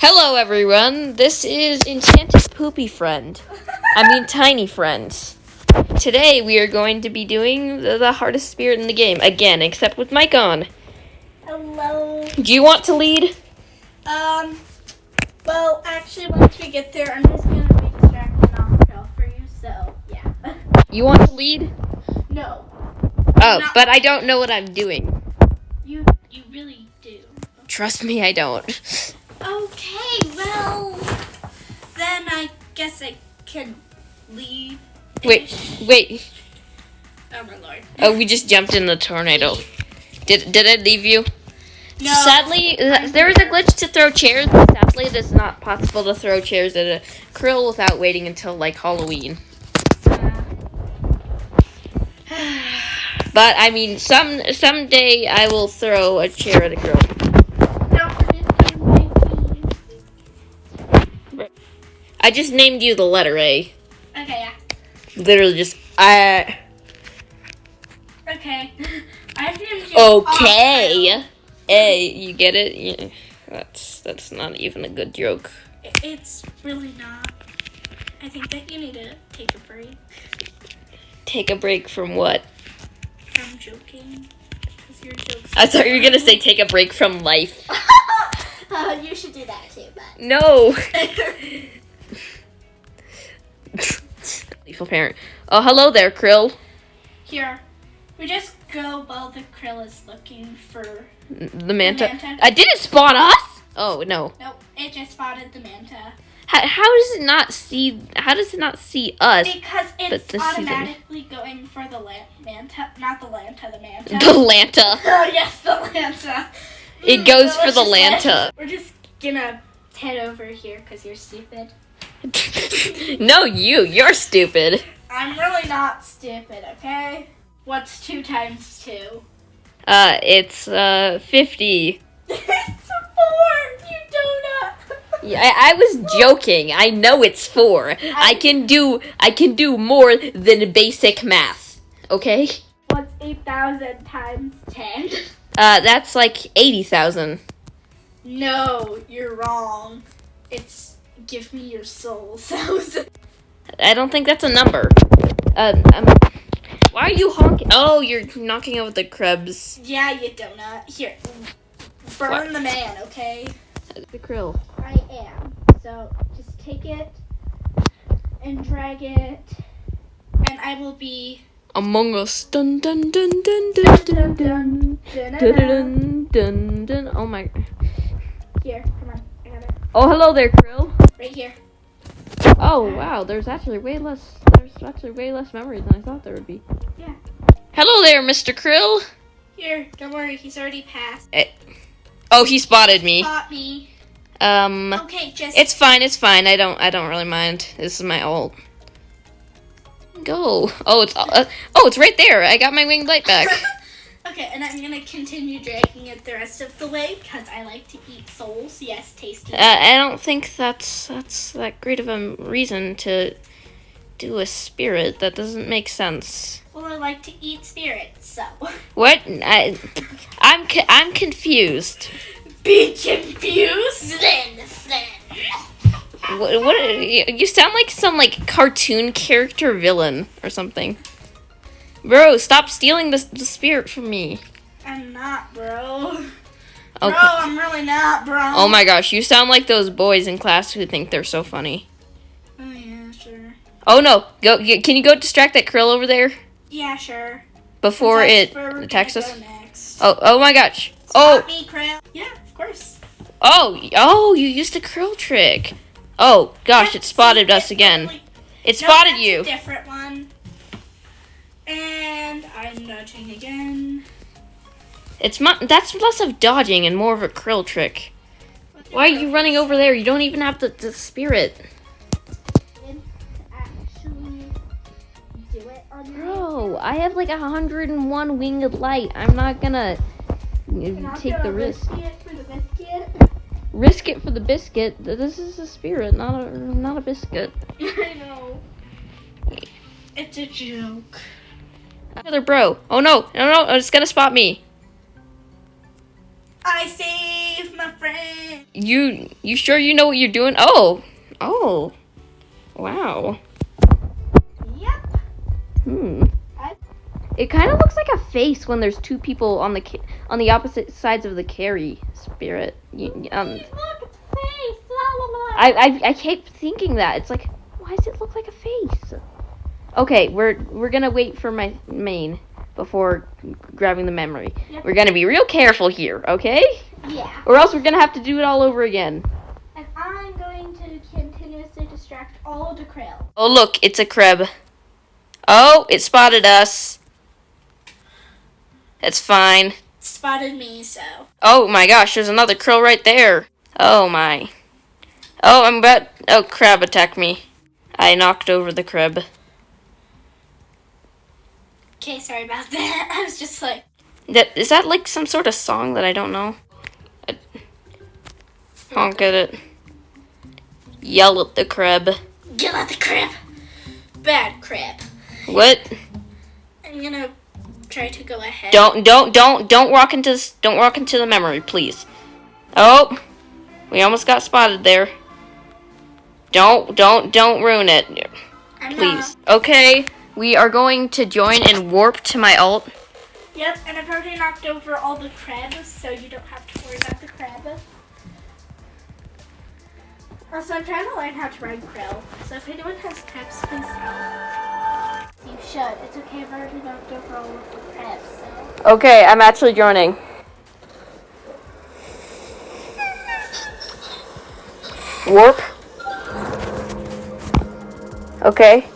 Hello, everyone. This is Enchanted Poopy Friend. I mean, Tiny Friends. Today, we are going to be doing the, the hardest spirit in the game again, except with Mike on. Hello. Do you want to lead? Um. Well, actually, once we get there, I'm just gonna be distracted off trail for you. So yeah. You want to lead? no, Oh, but I don't know what I'm doing. you you really do. Trust me, I don't. Okay. Well, then I guess I can leave. Wait, wait. Oh my lord. Oh, we just jumped in the tornado. Did did I leave you? No. Sadly, th- there is a glitch to throw chairs. But sadly, it is not possible to throw chairs at a krill without waiting until like Halloween. But I mean, some someday I will throw a chair at a krill. I just named you the letter A. Okay. Yeah. Literally, just I. Okay. I've named you. Okay. A, you get it? Yeah. That's that's not even a good joke. It's really not. I think that you need to take a break Take a break from what? from joking. Because your jokes. I thought you were gonna say take a break from life. uh, you should do that too, but. No. Parent. Oh, hello there, Krill. Here, we just go while the krill is looking for. The manta. manta. I did it spot us? Oh no. Nope, it just spotted the manta. How, how does it not see? How does it not see us? Because it's automatically going for the la- manta, not the lanta, the manta. The lanta. oh yes, the lanta. It Mm, goes for the lanta. We're just gonna head over here because you're stupid. No, you. You're stupid. I'm really not stupid, okay? What's two times two? Uh, it's uh fifty. it's a four, you donut. Yeah, I, I was joking. I know it's four. I can do. I can do more than basic math. Okay. What's 8,000 times 10? Uh, that's like eighty thousand. No, you're wrong. It's give me your soul thousand. I don't think that's a number. Uh, um, why are you honking? Oh, you're knocking over the krebs. Yeah, you donut. Here, burn What? the man, okay? The krill. I am. So just take it and drag it, and I will be. Among Us. Dun dun dun dun dun dun dun. Dun dun dun dun. Oh my. Here, come on. I got it. Oh, hello there, krill. Right here. Oh wow, there's actually way less. There's actually way less memories than I thought there would be. Yeah. Hello there, Mr. Krill. Here, don't worry, he's already passed. Oh, he spotted me. Spot me. Um, Okay, just. it's fine. It's fine. I don't. I don't really mind. This is my old Go. Oh, it's. Uh, oh, it's right there. I got my winged light back. okay, and I'm gonna continue dragging it the rest of the way because I like to eat souls. Yes, tasty. Uh, I don't think that's that's that great of a reason to do a spirit. That doesn't make sense. well, I like to eat spirits, so. What? I, I'm I'm confused. Be confused? Then, then. What, what? You you sound like some like cartoon character villain or something. Bro, stop stealing the, the spirit from me. I'm not, bro. Okay. Bro, I'm really not, bro. Oh my gosh, you sound like those boys in class who think they're so funny. Oh, yeah, sure. Oh no, go. Can you go distract that krill over there Yeah, sure. before it attacks us? Oh, oh my gosh. Spot Oh, me, Krill. Yeah, of course. oh, oh! You used the krill trick. Oh gosh, it spotted us again. It No, spotted that's you. A different one. And I'm again. It's mu- that's less of dodging and more of a krill trick. Why are you running over there? You don't even have the, the spirit. Actually, do it on your Bro, I have like a 101 winged light. I'm not gonna take the risk. Biscuit for the biscuit. Risk it for the biscuit. This is a spirit, not a not a biscuit. I know. It's a joke. Another bro. Oh no, no, no! It's gonna spot me. I saved my friend. You you sure you know what you're doing? Oh. Oh. Wow. Yep. Hmm. I- It kind of looks like a face when there's two people on the on the opposite sides of the carry spirit. You, um, Look, it's a face. La, la, la. I, I I keep thinking that it's like, why does it look like a face? Okay, we're we're gonna wait for my main before grabbing the memory. Yep. We're gonna be real careful here, okay? Yeah. Or else we're gonna have to do it all over again. And I'm going to continuously distract all the krill. Oh look, it's a crab. Oh, it spotted us. That's fine. Spotted me, so. Oh my gosh, there's another krill right there. Oh my. Oh, I'm about. Oh, crab attacked me. I knocked over the crab. Okay, sorry about that. I was just like, That is that like some sort of song that I don't know. I- honk at it. Yell at the crab. Yell at the crab. Bad crab. What? I'm gonna try to go ahead. Don't don't don't don't walk into this, don't walk into the memory, please. Oh, we almost got spotted there. Don't don't don't ruin it, I'm please. Okay, we are going to join and warp to my alt. Yep, and I've already knocked over all the crabs, so you don't have to worry about the crab. Also, I'm trying to learn how to ride krill. So if anyone has tips, please tell. You should. It's okay. I've already knocked over all of the crabs, so. Okay, I'm actually joining. Warp. Okay.